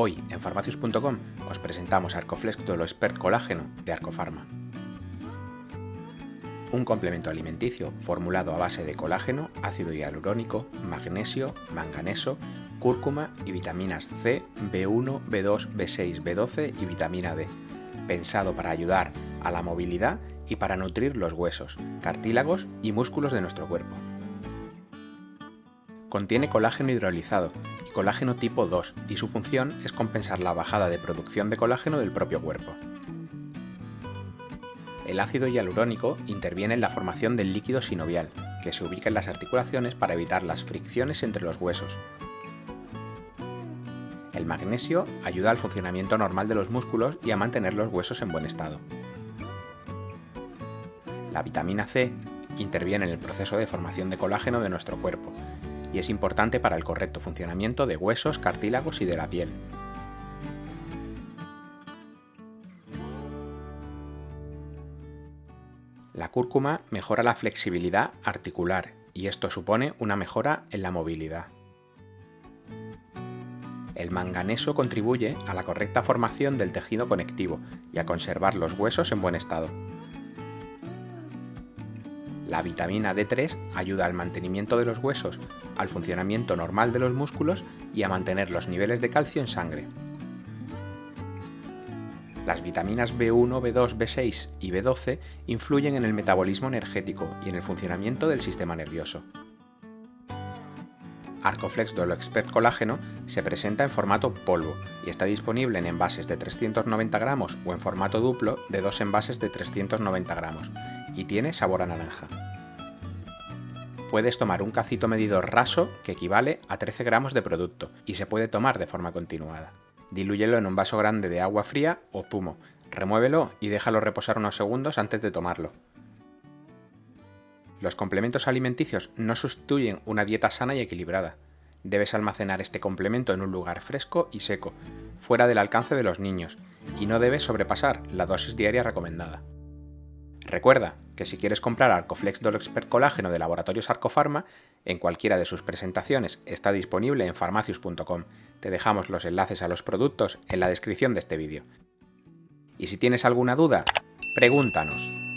Hoy en farmacius.com os presentamos Arcoflex Dolo Expert Colágeno de Arcofarma. Un complemento alimenticio formulado a base de colágeno, ácido hialurónico, magnesio, manganeso, cúrcuma y vitaminas C, B1, B2, B6, B12 y vitamina D, pensado para ayudar a la movilidad y para nutrir los huesos, cartílagos y músculos de nuestro cuerpo. Contiene colágeno hidrolizado y colágeno tipo 2 y su función es compensar la bajada de producción de colágeno del propio cuerpo. El ácido hialurónico interviene en la formación del líquido sinovial, que se ubica en las articulaciones para evitar las fricciones entre los huesos. El magnesio ayuda al funcionamiento normal de los músculos y a mantener los huesos en buen estado. La vitamina C interviene en el proceso de formación de colágeno de nuestro cuerpo y es importante para el correcto funcionamiento de huesos, cartílagos y de la piel. La cúrcuma mejora la flexibilidad articular y esto supone una mejora en la movilidad. El manganeso contribuye a la correcta formación del tejido conectivo y a conservar los huesos en buen estado. La vitamina D3 ayuda al mantenimiento de los huesos, al funcionamiento normal de los músculos y a mantener los niveles de calcio en sangre. Las vitaminas B1, B2, B6 y B12 influyen en el metabolismo energético y en el funcionamiento del sistema nervioso. Arcoflex Dolo Expert Colágeno se presenta en formato polvo y está disponible en envases de 390 gramos o en formato duplo de dos envases de 390 gramos y tiene sabor a naranja. Puedes tomar un cacito medidor raso que equivale a 13 gramos de producto y se puede tomar de forma continuada. Dilúyelo en un vaso grande de agua fría o zumo, remuévelo y déjalo reposar unos segundos antes de tomarlo. Los complementos alimenticios no sustituyen una dieta sana y equilibrada. Debes almacenar este complemento en un lugar fresco y seco, fuera del alcance de los niños, y no debes sobrepasar la dosis diaria recomendada. Recuerda que si quieres comprar Arcoflex Dolo Expert Colágeno de Laboratorios Arcofarma, en cualquiera de sus presentaciones está disponible en farmacius.com. Te dejamos los enlaces a los productos en la descripción de este vídeo. Y si tienes alguna duda, pregúntanos.